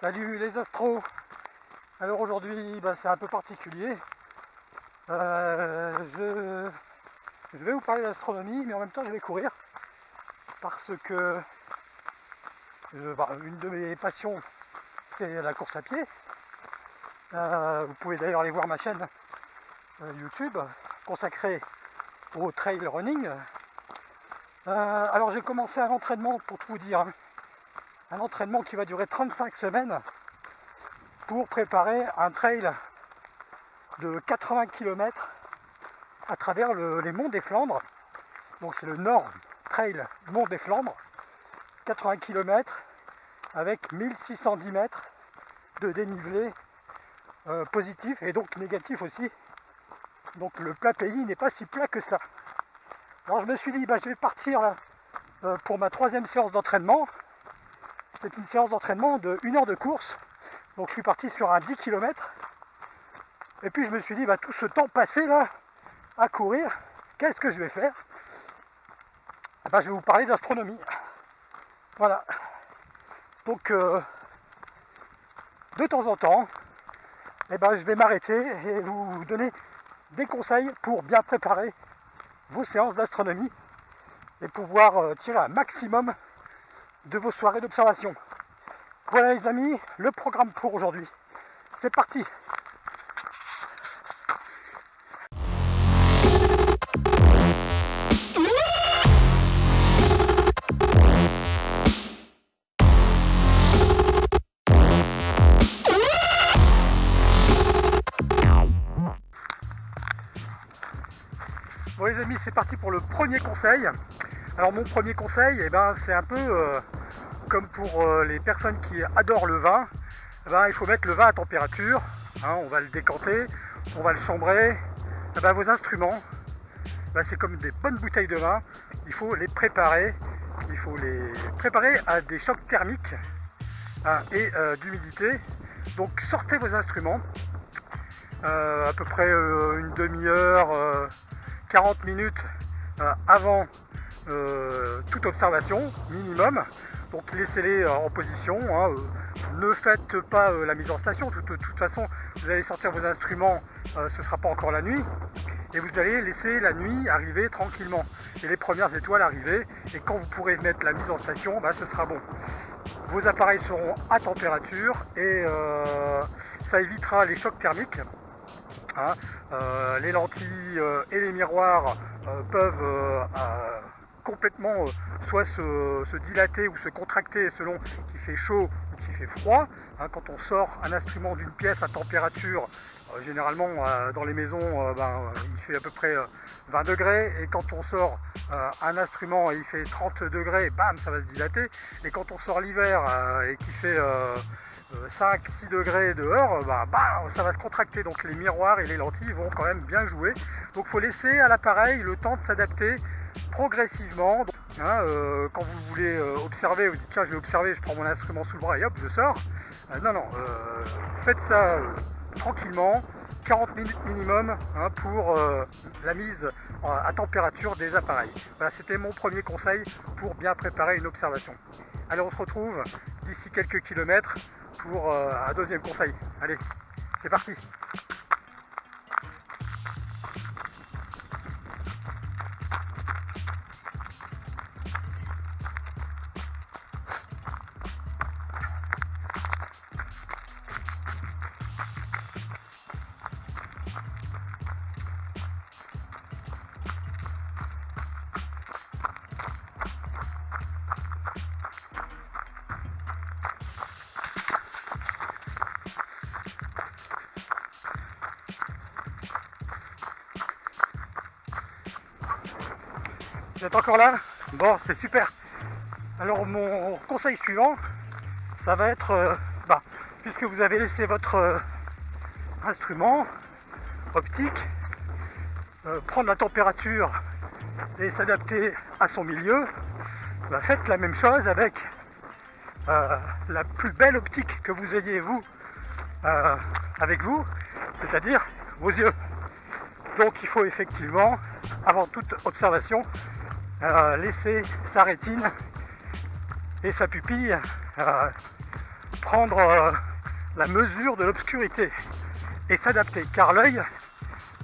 Salut les astros Alors aujourd'hui bah, c'est un peu particulier. Euh, je, vais vous parler d'astronomie mais en même temps je vais courir parce que bah, une de mes passions c'est la course à pied. Euh, vous pouvez d'ailleurs aller voir ma chaîne euh, YouTube consacrée au trail running. alors j'ai commencé un entraînement pour tout vous dire. Hein un entraînement qui va durer 35 semaines pour préparer un trail de 80 km à travers les monts des Flandres. Donc c'est le Nord Trail Mont des Flandres, 80 km avec 1610 mètres de dénivelé euh, positif et donc négatif aussi. Donc le plat pays n'est pas si plat que ça. Alors je me suis dit, bah, je vais partir euh, pour ma troisième séance d'entraînement c'est une séance d'entraînement de 1 heure de course. Donc je suis parti sur un 10 km. Et puis je me suis dit, bah, tout ce temps passé là à courir, qu'est-ce que je vais faire? Eh ben, Je vais vous parler d'astronomie. Voilà. Donc euh, de temps en temps, eh ben, je vais m'arrêter et vous donner des conseils pour bien préparer vos séances d'astronomie et pouvoir euh, tirer un maximum de vos soirées d'observation. Voilà les amis, le programme pour aujourd'hui. C'est parti Bon les amis, c'est parti pour le premier conseil. Alors mon premier conseil, eh ben, c'est un peu euh, comme pour euh, les personnes qui adorent le vin. Eh ben, il faut mettre le vin à température. Hein, on va le décanter, on va le chambrer. Eh ben, vos instruments, c'est comme des bonnes bouteilles de vin. Il faut les préparer. Il faut les préparer à des chocs thermiques hein, et euh, d'humidité. Donc sortez vos instruments. à peu près une demi-heure, 40 minutes avant euh, toute observation minimum. Donc laissez-les euh, en position. Hein, euh, ne faites pas la mise en station. De, toute façon, vous allez sortir vos instruments, ce sera pas encore la nuit. Et vous allez laisser la nuit arriver tranquillement. Et les premières étoiles arriver. Et quand vous pourrez mettre la mise en station, bah, ce sera bon. Vos appareils seront à température et ça évitera les chocs thermiques. Hein. les lentilles et les miroirs peuvent complètement euh, soit se, dilater ou se contracter selon qu'il fait chaud ou qu'il fait froid. Hein, quand on sort un instrument d'une pièce à température, euh, généralement euh, dans les maisons ben, il fait à peu près 20 degrés et quand on sort un instrument et il fait 30 degrés, bam, ça va se dilater. Et quand on sort l'hiver et qu'il fait 5-6 degrés dehors, bah, bah, ça va se contracter. Donc les miroirs et les lentilles vont quand même bien jouer. Donc il faut laisser à l'appareil le temps de s'adapter progressivement. Hein, euh, quand vous voulez euh, observer, vous dites tiens je vais observer, je prends mon instrument sous le bras et hop je sors. Euh, non non, faites ça tranquillement, 40 minutes minimum hein, pour la mise à température des appareils. Voilà, c'était mon premier conseil pour bien préparer une observation. Allez, on se retrouve d'ici quelques kilomètres pour un deuxième conseil. Allez, c'est parti Vous êtes encore là? Bon, c'est super. Alors mon conseil suivant, ça va être, euh, bah, puisque vous avez laissé votre euh, instrument optique euh, prendre la température et s'adapter à son milieu, bah, faites la même chose avec la plus belle optique que vous ayez vous avec vous, c'est-à-dire vos yeux. Donc il faut effectivement, avant toute observation, euh, laisser sa rétine et sa pupille euh, prendre euh, la mesure de l'obscurité et s'adapter. Car l'œil,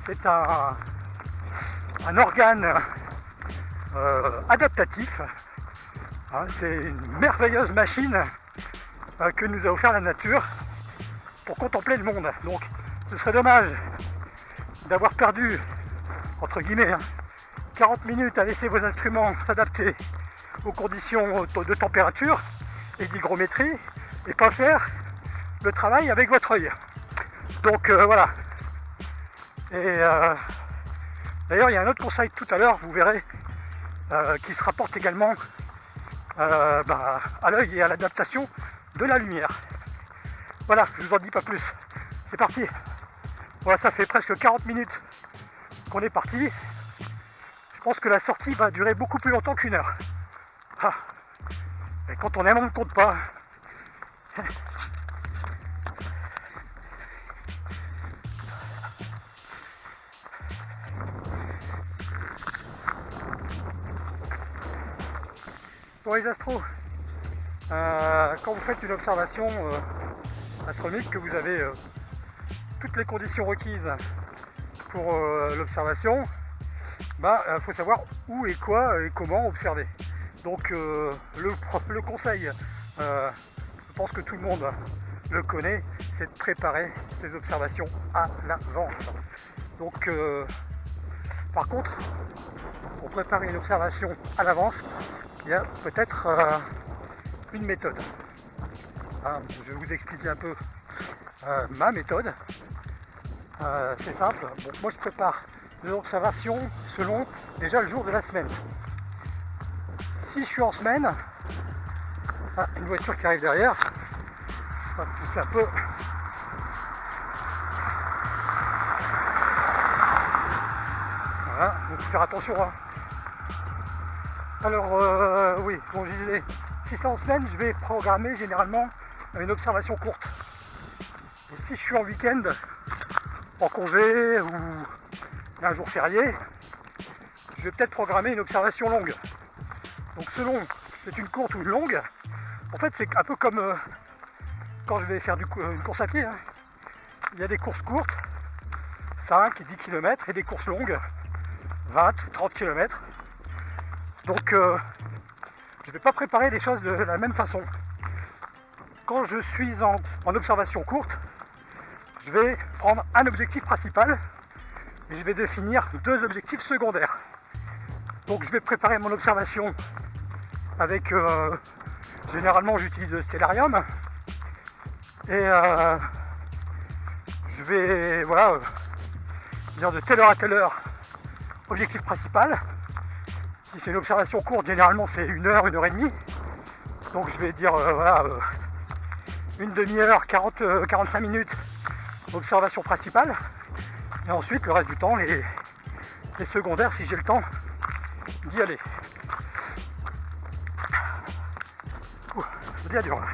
c'est un, organe euh, adaptatif. Hein, c'est une merveilleuse machine euh, que nous a offert la nature pour contempler le monde. Donc ce serait dommage d'avoir perdu, entre guillemets, 40 hein, minutes à laisser vos instruments s'adapter aux conditions de température et d'hygrométrie et pas faire le travail avec votre œil. Donc euh, voilà. Et euh, d'ailleurs, il y a un autre conseil tout à l'heure, vous verrez, euh, qui se rapporte également bah, à l'œil et à l'adaptation de la lumière. Voilà, je vous en dis pas plus. C'est parti. Voilà, ça fait presque 40 minutes qu'on est parti. Je pense que la sortie va durer beaucoup plus longtemps qu'une heure. Ah. Et quand on aime, on ne compte pas. Pour les astros, euh, quand vous faites une observation euh, que vous avez euh, toutes les conditions requises pour l'observation, il bah, faut savoir où et quoi et comment observer. Donc le, conseil, je pense que tout le monde le connaît, c'est de préparer ses observations à l'avance. Donc par contre, pour préparer une observation à l'avance, il y a peut-être euh, une méthode. Ah, je vais vous expliquer un peu euh, ma méthode. Euh, c'est simple. moi, je prépare des observations selon déjà le jour de la semaine. Si je suis en semaine, ah, une voiture qui arrive derrière, parce que c'est un peu Voilà, donc faire attention. Hein. Alors euh, oui, comme je disais, si c'est en semaine, je vais programmer généralement une observation courte. Et si je suis en week-end, en congé ou un jour férié, je vais peut-être programmer une observation longue. Donc selon c'est une courte ou une longue, en fait c'est un peu comme euh, quand je vais faire du, une course à pied. Hein. Il y a des courses courtes, 5 et 10 km, et des courses longues, 20, 30 km. Donc euh, je ne vais pas préparer les choses de la même façon. Quand je suis en, observation courte, je vais prendre un objectif principal et je vais définir deux objectifs secondaires. Donc je vais préparer mon observation avec euh, généralement j'utilise Stellarium et euh, je vais voilà dire de telle heure à telle heure objectif principal si c'est une observation courte, généralement c'est une heure, une heure et demie. Donc je vais dire euh, voilà une demi-heure, 40, 45 euh, minutes observation principale. Et ensuite le reste du temps, les, secondaires si j'ai le temps d'y aller. bien dur là.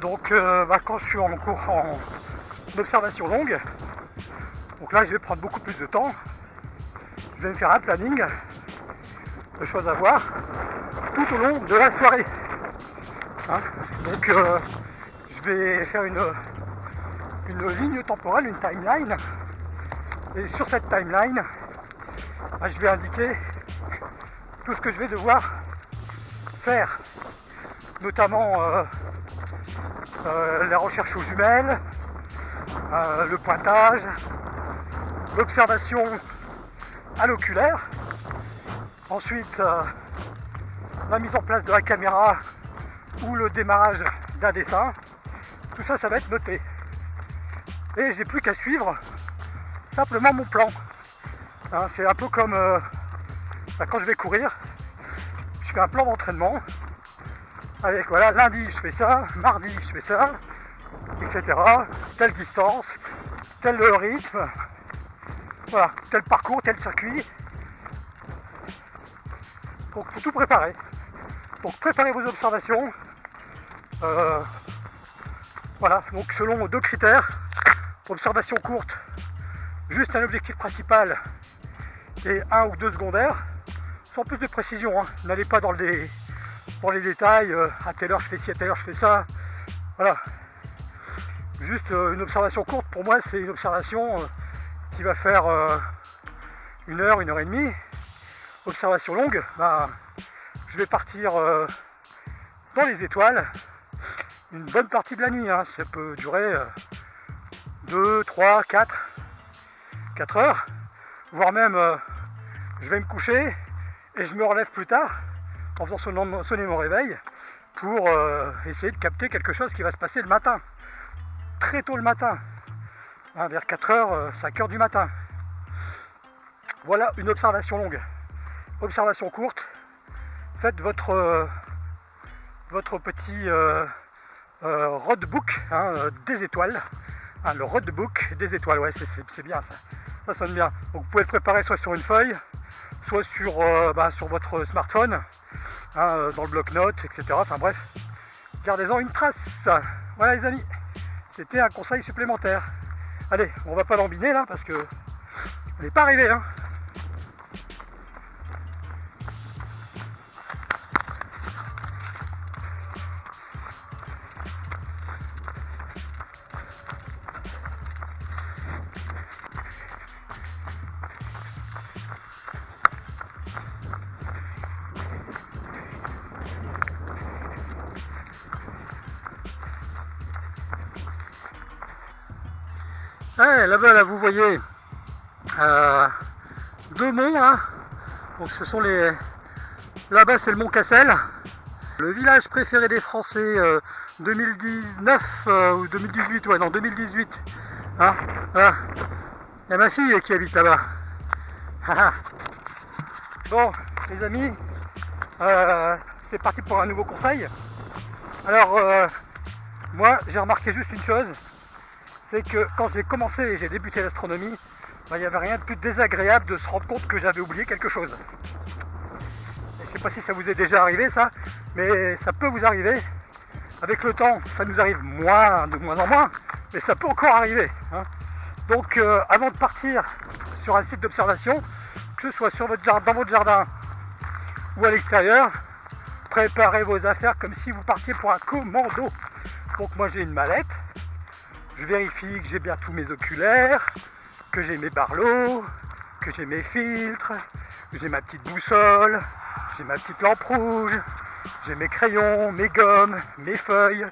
Donc euh, bah, quand je suis en cours en observation longue, donc là je vais prendre beaucoup plus de temps. Je vais me faire un planning de choses à voir tout au long de la soirée. Hein. donc euh, je vais faire une, une ligne temporelle, une timeline. Et sur cette timeline, bah, je vais indiquer tout ce que je vais devoir faire, notamment euh, euh, la recherche aux jumelles, le pointage, l'observation à l'oculaire, ensuite euh, la mise en place de la caméra ou le démarrage d'un dessin, tout ça ça va être noté. Et j'ai plus qu'à suivre simplement mon plan. Hein, c'est un peu comme bah, quand je vais courir, je fais un plan d'entraînement avec voilà, lundi je fais ça, mardi je fais ça, etc. Telle distance, tel rythme, voilà, tel parcours, tel circuit. Donc faut tout préparer. Donc préparez vos observations. Euh, voilà, donc selon deux critères, observation courte, juste un objectif principal et un ou deux secondaires, sans plus de précision. Hein. N'allez pas dans, les, dans les détails, euh, à telle heure je fais ci, à telle heure je fais ça. Voilà. Juste euh, une observation courte, pour moi c'est une observation qui va faire une heure, une heure et demie. Observation longue, bah, je vais partir dans les étoiles une bonne partie de la nuit. Hein. Ça peut durer 2, 3, 4, 4 heures, voire même je vais me coucher et je me relève plus tard en faisant sonner mon réveil pour euh, essayer de capter quelque chose qui va se passer le matin, très tôt le matin, hein, vers 4h, 5h euh, du matin. Voilà une observation longue. Observation courte, faites votre, euh, votre petit roadbook hein, des étoiles. Hein, le roadbook des étoiles, ouais, c'est bien ça. Ça sonne bien. Vous pouvez le préparer soit sur une feuille, soit sur, euh, bah, sur votre smartphone, euh, dans le bloc-notes, etc. Enfin bref, gardez-en une trace. Voilà les amis, c'était un conseil supplémentaire. Allez, on va pas l'embiner là parce que on n'est pas arrivé. Hein. Là-bas, là, vous voyez euh, deux monts. Hein. Donc, ce sont les. Là-bas, c'est le mont Cassel. Le village préféré des Français 2019 euh, euh, ou 2018, ouais, non, 2018. Hein. Il y a ma fille qui habite là-bas. bon, les amis, c'est parti pour un nouveau conseil. Alors, moi, j'ai remarqué juste une chose c'est que quand j'ai commencé et j'ai débuté l'astronomie, bah, il n'y avait rien de plus désagréable de se rendre compte que j'avais oublié quelque chose. je ne sais pas si ça vous est déjà arrivé ça, mais ça peut vous arriver. Avec le temps, ça nous arrive moins, de moins en moins, mais ça peut encore arriver. Hein. Donc euh, avant de partir sur un site d'observation, que ce soit sur votre dans votre jardin ou à l'extérieur, préparez vos affaires comme si vous partiez pour un commando. Donc moi j'ai une mallette, je vérifie que j'ai bien tous mes oculaires, que j'ai mes barlots, que j'ai mes filtres, que j'ai ma petite boussole, j'ai ma petite lampe rouge, j'ai mes crayons, mes gommes, mes feuilles,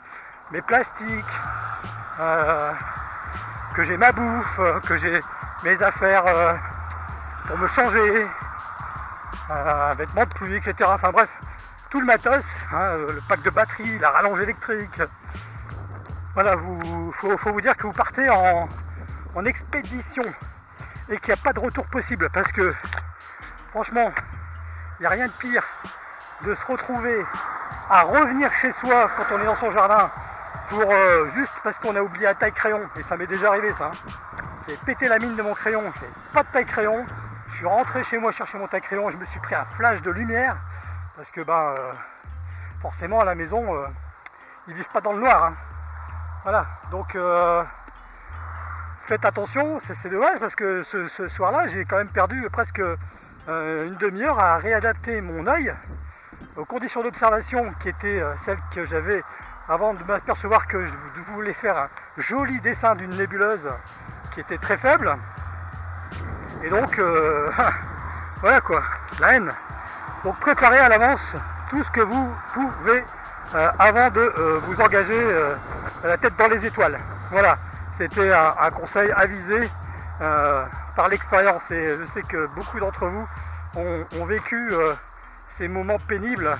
mes plastiques, euh, que j'ai ma bouffe, que j'ai mes affaires euh, pour me changer, euh, vêtements de pluie, etc. Enfin bref, tout le matos, hein, le pack de batterie, la rallonge électrique, voilà, vous faut, vous dire que vous partez en, expédition et qu'il n'y a pas de retour possible parce que franchement, il n'y a rien de pire de se retrouver à revenir chez soi quand on est dans son jardin pour euh, juste parce qu'on a oublié la taille crayon et ça m'est déjà arrivé ça. Hein. J'ai pété la mine de mon crayon, j'ai pas de taille crayon. Je suis rentré chez moi chercher mon taille crayon, je me suis pris un flash de lumière parce que ben forcément à la maison euh, ils vivent pas dans le noir. Hein. Voilà, donc euh, faites attention, c'est dommage parce que ce, soir-là, j'ai quand même perdu presque euh, une demi-heure à réadapter mon œil aux conditions d'observation qui étaient euh, celles que j'avais avant de m'apercevoir que je voulais faire un joli dessin d'une nébuleuse qui était très faible. Et donc, voilà quoi, la haine. Donc préparez à l'avance tout ce que vous pouvez euh, avant de euh, vous engager euh, la tête dans les étoiles. Voilà, c'était un, conseil avisé par l'expérience et je sais que beaucoup d'entre vous ont, vécu ces moments pénibles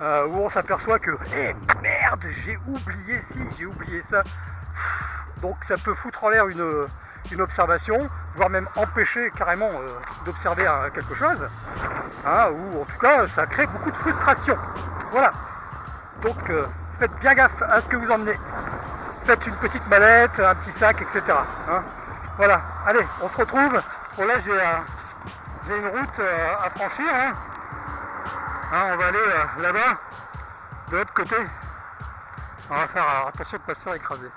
où on s'aperçoit que eh, merde, j'ai oublié ci, j'ai oublié ça. Donc ça peut foutre en l'air une, observation, voire même empêcher carrément d'observer quelque chose, hein, ou en tout cas ça crée beaucoup de frustration. Voilà. Donc euh, faites bien gaffe à ce que vous emmenez. Faites une petite mallette, un petit sac, etc. Hein. voilà, allez, on se retrouve. Bon là j'ai une route euh, à franchir. Hein. Hein, on va aller euh, là-bas, de l'autre côté. On va faire attention de ne pas se faire écraser.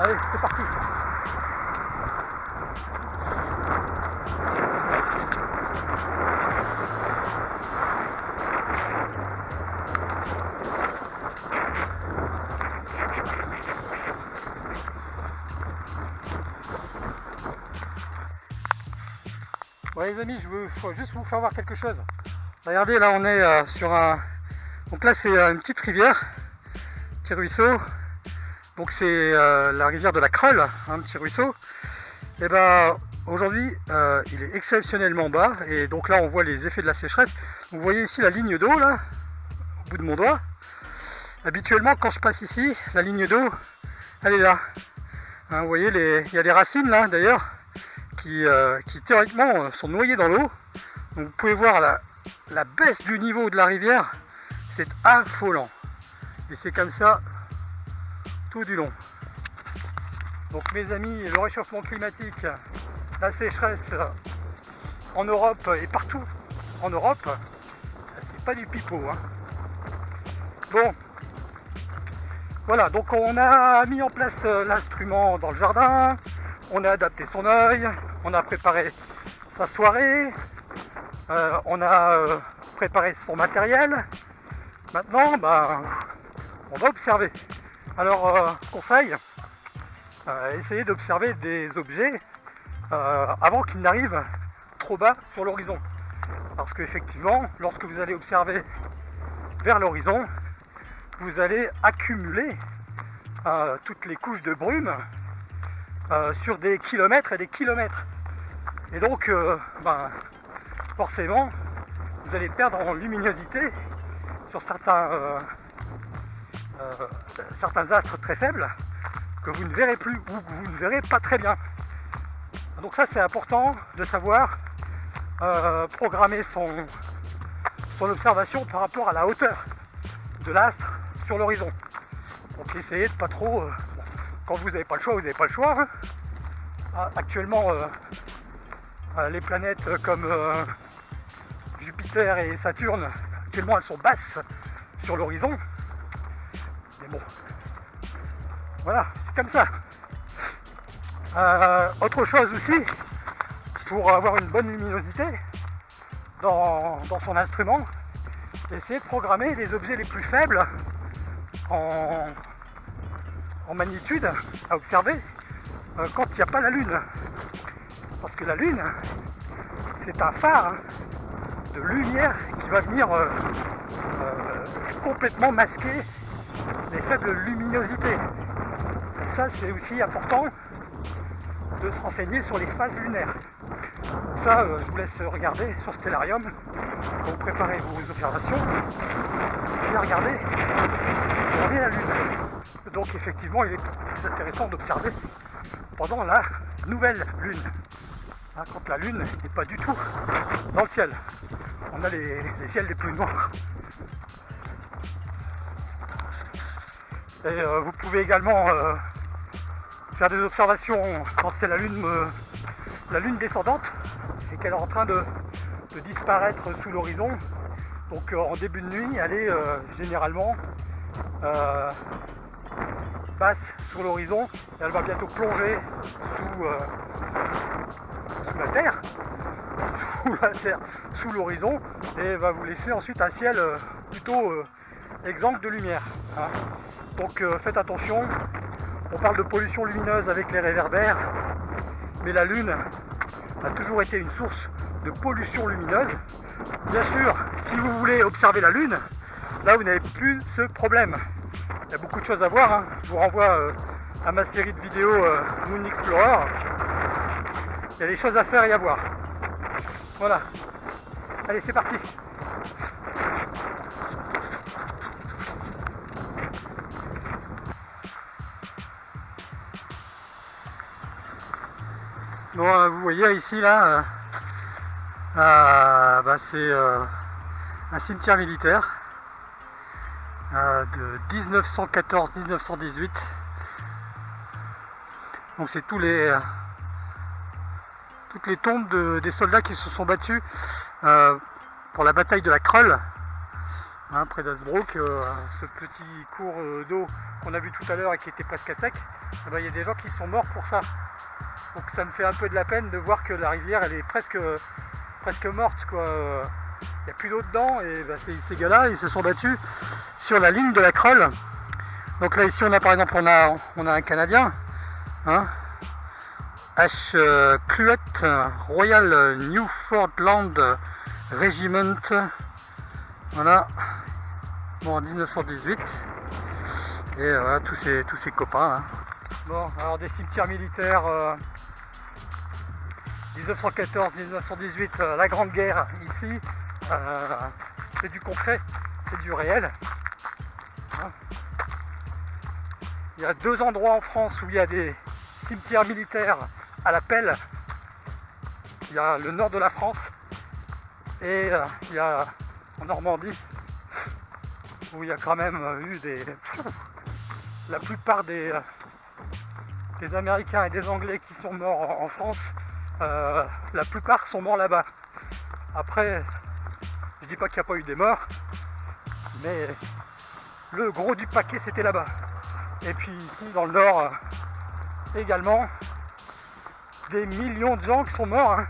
Allez, c'est parti les amis, je veux juste vous faire voir quelque chose. Regardez, là on est euh, sur un... Donc là c'est euh, une petite rivière, petit ruisseau. Donc c'est euh, la rivière de la Creule, un petit ruisseau. Et ben aujourd'hui il est exceptionnellement bas et donc là on voit les effets de la sécheresse. Vous voyez ici la ligne d'eau là, au bout de mon doigt. Habituellement quand je passe ici, la ligne d'eau, elle est là. Hein, vous voyez, les... il y a des racines là d'ailleurs euh, qui, théoriquement euh, sont noyés dans l'eau. Donc vous pouvez voir la, baisse du niveau de la rivière, c'est affolant. Et c'est comme ça tout du long. Donc mes amis, le réchauffement climatique, la sécheresse euh, en Europe et partout en Europe, c'est pas du pipeau. Hein. Bon, voilà, donc on a mis en place l'instrument dans le jardin, on a adapté son œil, on a préparé sa soirée, euh, on a euh, préparé son matériel. Maintenant, bah, on va observer. Alors, euh, conseil, essayez d'observer des objets avant qu'ils n'arrivent trop bas sur l'horizon. Parce qu'effectivement, lorsque vous allez observer vers l'horizon, vous allez accumuler toutes les couches de brume euh, sur des kilomètres et des kilomètres. Et donc, euh, ben, forcément, vous allez perdre en luminosité sur certains, euh, certains astres très faibles que vous ne verrez plus ou que vous ne verrez pas très bien. Donc ça c'est important de savoir programmer son, son observation par rapport à la hauteur de l'astre sur l'horizon. Donc essayez de pas trop quand vous n'avez pas le choix, vous n'avez pas le choix. Hein. Ah, actuellement, euh, euh, les planètes comme euh, Jupiter et Saturne, actuellement elles sont basses sur l'horizon. Mais bon, voilà, c'est comme ça. autre chose aussi, pour avoir une bonne luminosité dans, son instrument, essayez de programmer les objets les plus faibles en, en magnitude à observer euh, quand il n'y a pas la Lune. Parce que la Lune, c'est un phare de lumière qui va venir euh, euh, complètement masquer les faibles luminosités. ça, c'est aussi important de se renseigner sur les phases lunaires. ça, je vous laisse regarder sur Stellarium quand vous préparez vos observations. Bien regarder, regardez la Lune. Donc effectivement, il est plus intéressant d'observer pendant la nouvelle lune. Hein, quand la lune n'est pas du tout dans le ciel. On a les, ciels les plus noirs. Et euh, vous pouvez également euh, faire des observations quand c'est la lune, euh, la lune descendante et qu'elle est en train de, de disparaître sous l'horizon. Donc en début de nuit, elle est généralement passe sur l'horizon et elle va bientôt plonger sous, euh, la terre, sous la terre, sous l'horizon et va vous laisser ensuite un ciel euh, plutôt euh, exempt de lumière. Hein. Donc faites attention, on parle de pollution lumineuse avec les réverbères, mais la Lune a toujours été une source de pollution lumineuse. Bien sûr, si vous voulez observer la Lune, là vous n'avez plus ce problème. Il y a beaucoup de choses à voir. Hein. Je vous renvoie euh, à ma série de vidéos euh, Moon Explorer. Il y a des choses à faire et à voir. Voilà. Allez, c'est parti. Bon, euh, vous voyez ici là, bah, c'est un cimetière militaire. Euh, de 1914-1918. Donc c'est tous les euh, toutes les tombes des soldats qui se sont battus euh, pour la bataille de la Creule, hein, près d'Asbrook, ce petit cours d'eau qu'on a vu tout à l'heure et qui était presque à sec. eh ben, il y a des gens qui sont morts pour ça. Donc ça me fait un peu de la peine de voir que la rivière elle est presque, presque morte quoi. N'y a plus d'eau dedans et ben, ces, gars-là ils se sont battus sur la ligne de la Creule. Donc là ici on a par exemple on a, on a un Canadien, hein, H. Euh, Cluet Royal Newfoundland Regiment. Voilà. Bon en 1918. Et voilà tous ces, tous ces copains. Hein. Bon, alors des cimetières militaires, 1914-1918, euh, euh, la Grande Guerre ici, euh, c'est du concret, c'est du réel. Hein. il y a deux endroits en France où il y a des cimetières militaires à la pelle. Il y a le nord de la France et il y a en Normandie où il y a quand même eu des... La plupart des, Américains et des Anglais qui sont morts en France, euh, la plupart sont morts là-bas. Après, dis pas qu'il n'y a pas eu des morts, mais le gros du paquet c'était là-bas. Et puis ici dans le nord euh, également, des millions de gens qui sont morts. Hein.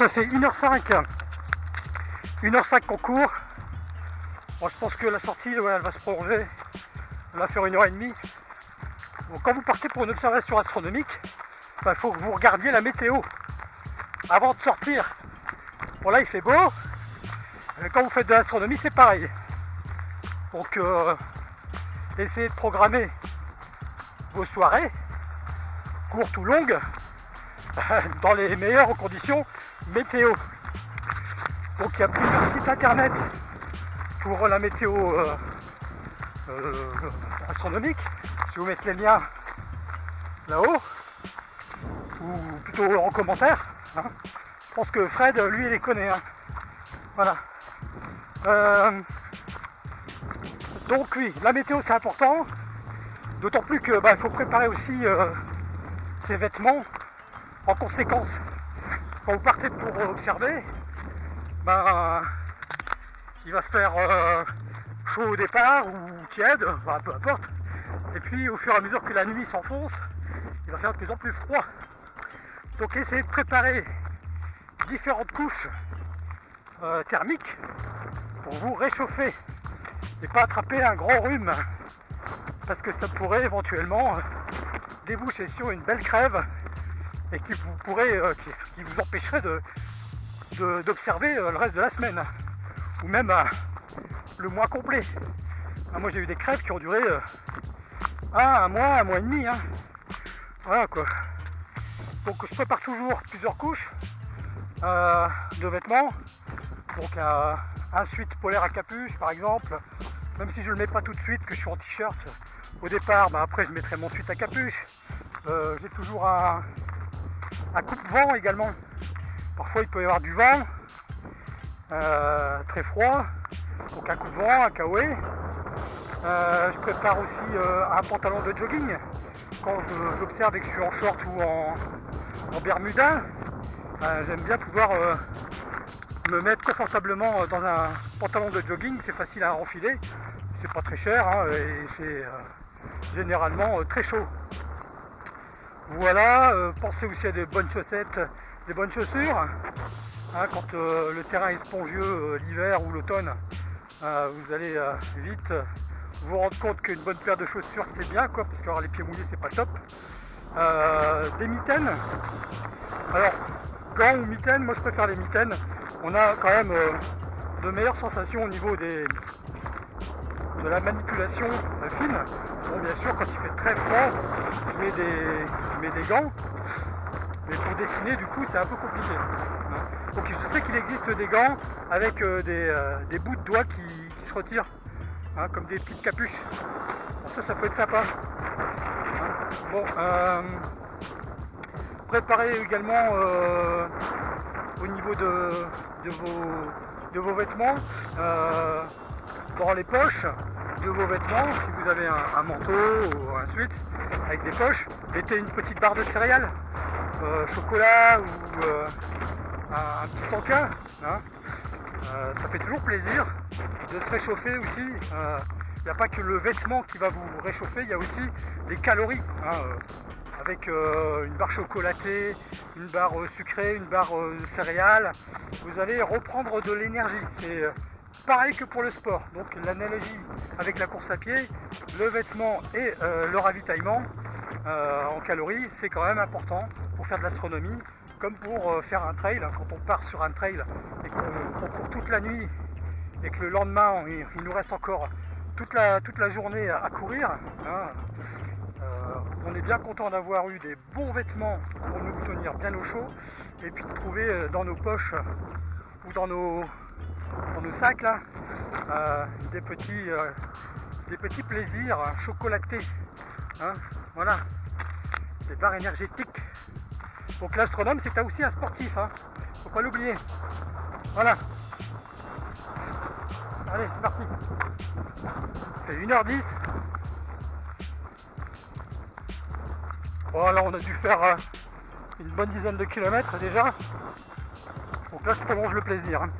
Ça fait 1h05. 1h05 qu'on court. Bon, je pense que la sortie, elle va se prolonger. Elle va faire une heure et demie. quand vous partez pour une observation astronomique, il bah, faut que vous regardiez la météo avant de sortir. Bon, là, il fait beau. Quand vous faites de l'astronomie, c'est pareil. Donc, euh, essayez de programmer vos soirées, courtes ou longues, dans les meilleures conditions météo. Donc il y a plusieurs sites internet pour la météo euh, euh, astronomique. Je vais vous mettre les liens là-haut, ou plutôt en commentaire. Hein. Je pense que Fred, lui, il les connaît. Hein. Voilà. Euh, donc oui, la météo c'est important. D'autant plus que bah, faut préparer aussi ses vêtements en conséquence, quand vous partez pour observer, ben, il va faire euh, chaud au départ ou tiède, peu importe. Et puis au fur et à mesure que la nuit s'enfonce, il va faire de plus en plus froid. Donc essayez de préparer différentes couches euh, thermiques pour vous réchauffer et pas attraper un grand rhume parce que ça pourrait éventuellement déboucher sur une belle crève et qui vous pourrait, euh, qui, vous empêcherait de, d'observer euh, le reste de la semaine ou même euh, le mois complet. Ah, moi j'ai eu des crèves qui ont duré un mois, un mois et demi. Hein. Voilà quoi. Donc je prépare toujours plusieurs couches de vêtements. Donc un suite polaire à capuche par exemple. Même si je ne le mets pas tout de suite, que je suis en t-shirt au départ, bah, après je mettrai mon suite à capuche. j'ai toujours un, un coupe-vent également. Parfois il peut y avoir du vent, euh, très froid, donc un coupe-vent, un kawaii. Euh, je prépare aussi euh, un pantalon de jogging quand j'observe et que je suis en short ou en, bermuda. J'aime bien pouvoir me mettre confortablement dans un pantalon de jogging, c'est facile à enfiler, c'est pas très cher hein, et c'est généralement très chaud. Voilà, euh, pensez aussi à des bonnes chaussettes, des bonnes chaussures. Hein, quand euh, le terrain est spongieux euh, l'hiver ou l'automne, vous allez vite vous rendre compte qu'une bonne paire de chaussures c'est bien quoi, parce qu'avoir les pieds mouillés c'est pas top. des mitaines. Alors, gants ou mitaines, moi je préfère les mitaines. On a quand même de meilleures sensations au niveau des, de la manipulation fine. Bon, bien sûr, quand il fait très froid, je mets des, des gants. Mais pour dessiner, du coup, c'est un peu compliqué. Hein. Donc, je sais qu'il existe des gants avec euh, euh, des, bouts de doigts qui, se retirent, hein, comme des petites capuches. ça, ça peut être sympa. Hein. Bon, euh, préparez également au niveau de, vos de vos vêtements dans les poches de vos vêtements, si vous avez un, manteau ou un suite avec des poches, mettez une petite barre de céréales, chocolat ou un, petit tankin. Hein. ça fait toujours plaisir de se réchauffer aussi. Il n'y a pas que le vêtement qui va vous réchauffer, il y a aussi des calories. Hein, euh, avec euh, une barre chocolatée, une barre euh, sucrée, une barre céréales, vous allez reprendre de l'énergie. Pareil que pour le sport. Donc l'analogie avec la course à pied, le vêtement et le ravitaillement en calories, c'est quand même important pour faire de l'astronomie, comme pour faire un trail. Quand on part sur un trail et qu'on court toute la nuit et que le lendemain il nous reste encore toute la, journée à, courir. Hein. Euh, on est bien content d'avoir eu des bons vêtements pour nous tenir bien au chaud et puis de trouver euh, dans nos poches ou dans nos, dans nos sacs là, euh, des, petits, des petits plaisirs chocolatés. Hein. voilà, des barres énergétiques. Donc l'astronome c'est aussi un sportif, hein. faut pas l'oublier. Voilà. Allez, c'est parti. C'est 1h10. Bon, là, on a dû faire euh, une bonne dizaine de kilomètres déjà. Donc là, je prolonge le plaisir. Hein.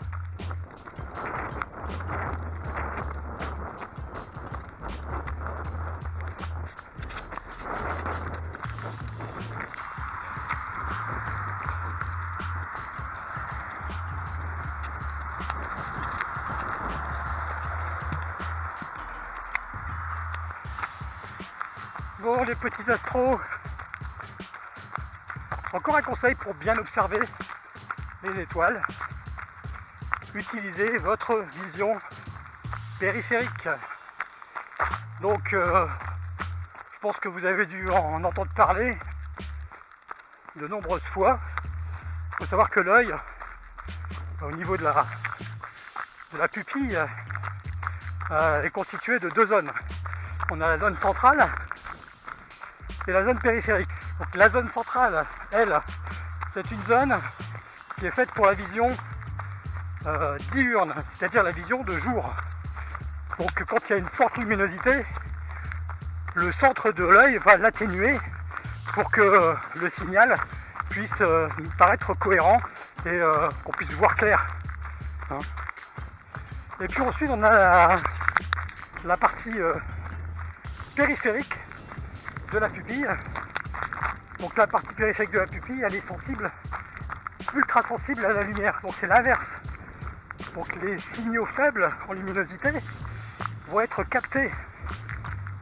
Bon les petits astros, encore un conseil pour bien observer les étoiles. Utilisez votre vision périphérique. Donc euh, je pense que vous avez dû en entendre parler de nombreuses fois. Il faut savoir que l'œil, au niveau de la, pupille, euh, est constitué de deux zones. On a la zone centrale c'est la zone périphérique. Donc la zone centrale, elle, c'est une zone qui est faite pour la vision euh, diurne, c'est-à-dire la vision de jour. Donc quand il y a une forte luminosité, le centre de l'œil va l'atténuer pour que euh, le signal puisse euh, paraître cohérent et qu'on puisse voir clair. Hein. et puis ensuite on a la partie périphérique de la pupille. Donc la partie périphérique de la pupille, elle est sensible, ultra sensible à la lumière. Donc c'est l'inverse. Donc les signaux faibles en luminosité vont être captés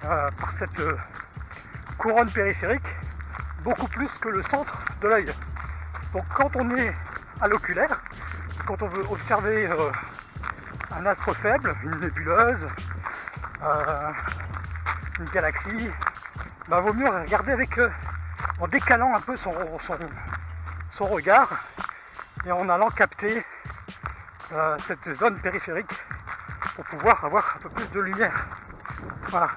euh, par cette euh, couronne périphérique beaucoup plus que le centre de l'œil. Donc quand on est à l'oculaire, quand on veut observer euh, un astre faible, une nébuleuse, une galaxie, bah, vaut mieux regarder avec en décalant un peu son, son, regard et en allant capter euh, cette zone périphérique pour pouvoir avoir un peu plus de lumière. Voilà.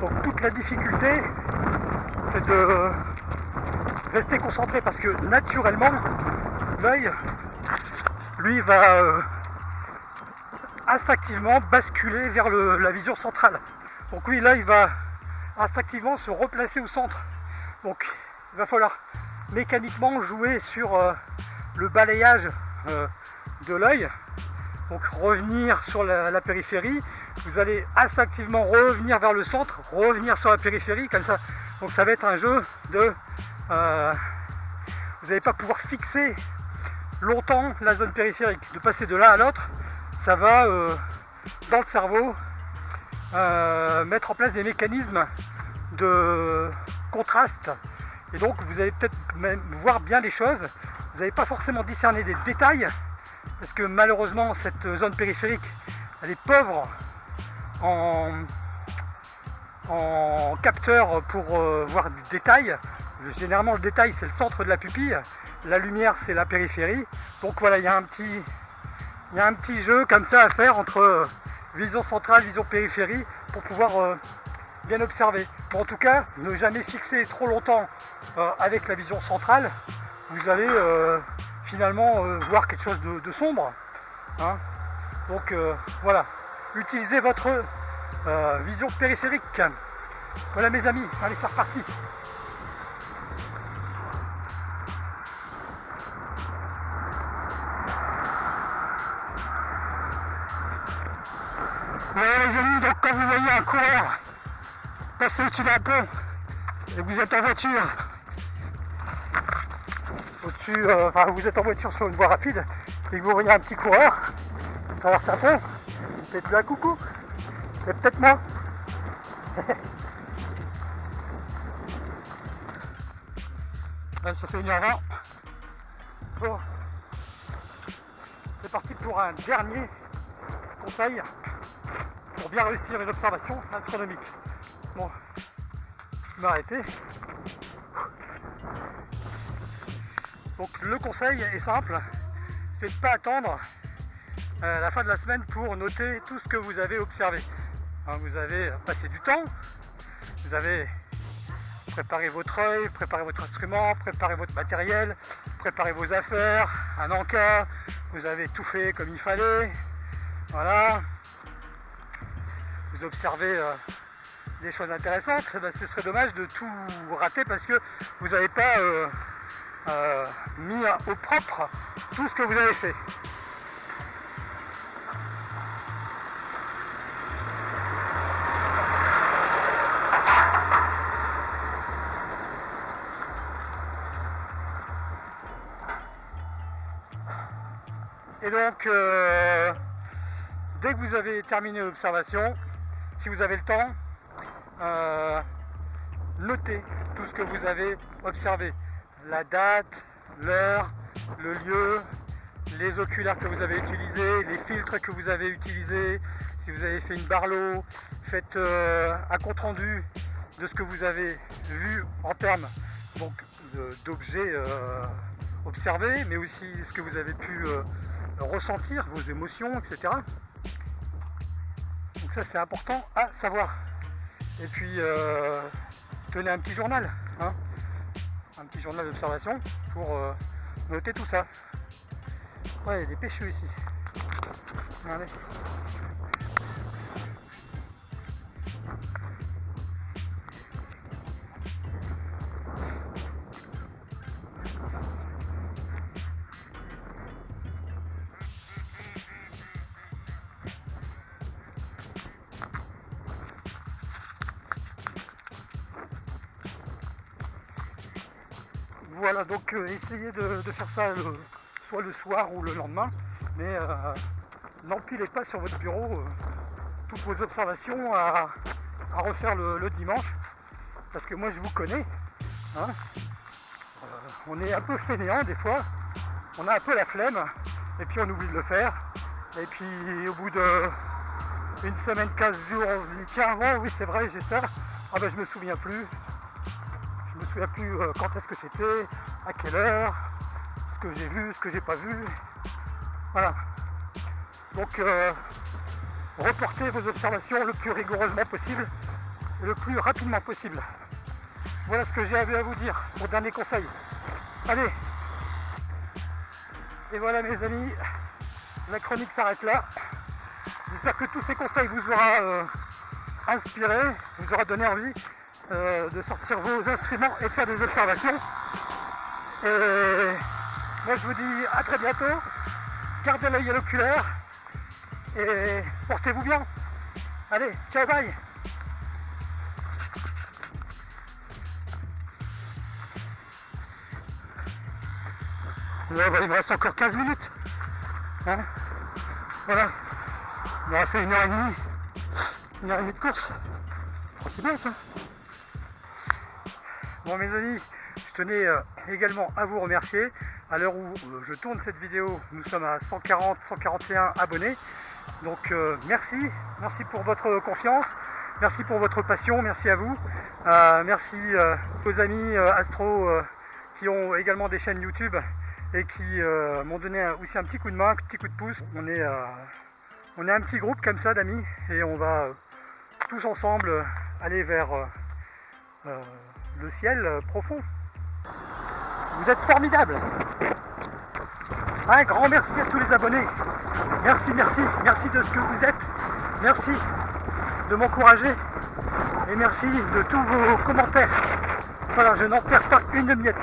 Donc toute la difficulté, c'est de rester concentré parce que naturellement, l'œil, lui, va euh, instinctivement basculer vers la vision centrale. Donc oui, là, il va instinctivement se replacer au centre. Donc il va falloir mécaniquement jouer sur euh, le balayage euh, de l'œil. Donc revenir sur la, périphérie. Vous allez instinctivement revenir vers le centre, revenir sur la périphérie, comme ça. Donc ça va être un jeu de... vous n'allez pas pouvoir fixer longtemps la zone périphérique. De passer de l'un à l'autre, ça va euh, dans le cerveau euh, mettre en place des mécanismes de contraste. Et donc vous allez peut-être même voir bien les choses. Vous n'allez pas forcément discerner des détails, parce que malheureusement cette zone périphérique, elle est pauvre en, en capteur pour euh, voir du détail. Généralement le détail c'est le centre de la pupille la lumière c'est la périphérie. Donc voilà, il y a un petit, il y a un petit jeu comme ça à faire entre vision centrale, vision périphérie pour pouvoir euh, bien observer. en tout cas, ne jamais fixer trop longtemps avec la vision centrale, vous allez finalement voir quelque chose de, sombre. Hein. Donc voilà, utilisez votre vision périphérique. Voilà mes amis, allez c'est reparti au-dessus d'un pont et vous êtes en voiture, au-dessus, euh, enfin vous êtes en voiture sur une voie rapide et que vous voyez un petit coureur. Traverser un pont, faites-lui un coucou, c'est peut-être moi. Là, ça fait une heure 20. Bon, c'est parti pour un dernier conseil bien réussir une observation astronomique. Bon, je m'arrêter. Donc le conseil est simple, c'est de ne pas attendre euh, la fin de la semaine pour noter tout ce que vous avez observé. Hein, vous avez passé du temps, vous avez préparé votre œil, préparé votre instrument, préparé votre matériel, préparé vos affaires, un encas, vous avez tout fait comme il fallait, voilà. Vous observez euh, des choses intéressantes, eh ben, ce serait dommage de tout rater parce que vous n'avez pas euh, euh, mis au propre tout ce que vous avez fait. Et donc, euh, dès que vous avez terminé l'observation, si vous avez le temps, euh, notez tout ce que vous avez observé. La date, l'heure, le lieu, les oculaires que vous avez utilisés, les filtres que vous avez utilisés, si vous avez fait une barlow, faites euh, un compte rendu de ce que vous avez vu en termes d'objets observés, mais aussi ce que vous avez pu ressentir vos émotions, etc. Ça c'est important à savoir. Et puis euh, tenez un petit journal, hein. un petit journal d'observation pour euh, noter tout ça. Ouais, il y a des pêcheux ici. Regardez. Voilà, donc euh, essayez de, faire ça soit le soir ou le lendemain, mais euh, n'empilez pas sur votre bureau euh, toutes vos observations à, refaire le, dimanche, parce que moi je vous connais, hein. on est un peu fainéant des fois, on a un peu la flemme, et puis on oublie de le faire, et puis au bout de une semaine, 15 jours, on se oui c'est vrai, j'ai ça, ah ben je me souviens plus, souviens plus euh, quand est-ce que c'était, à quelle heure, ce que j'ai vu, ce que j'ai pas vu. Voilà. Donc euh, reportez vos observations le plus rigoureusement possible et le plus rapidement possible. Voilà ce que j'ai à vous dire, mon dernier conseil. Allez Et voilà mes amis, la chronique s'arrête là. J'espère que tous ces conseils vous aura euh, inspiré, vous aura donné envie euh, de sortir vos instruments et faire des observations. Et moi je vous dis à très bientôt, gardez l'œil à l'oculaire et portez-vous bien. Allez, ciao bye bah, il me reste encore 15 minutes. Hein? Voilà. On aura fait une heure et demie. Une heure et demie de course. C'est bien ça. Bon mes amis, je tenais euh, également à vous remercier. À l'heure où euh, je tourne cette vidéo, nous sommes à 140, 141 abonnés. Donc euh, merci, merci pour votre confiance, merci pour votre passion, merci à vous. merci aux amis Astro qui ont également des chaînes YouTube et qui m'ont donné aussi un petit coup de main, un petit coup de pouce. On est, on est un petit groupe comme ça d'amis et on va tous ensemble aller vers le ciel profond. Vous êtes formidables un grand merci à tous les abonnés. Merci, merci, merci de ce que vous êtes. Merci de m'encourager. Et merci de tous vos commentaires. Voilà, je n'en perds pas une miette.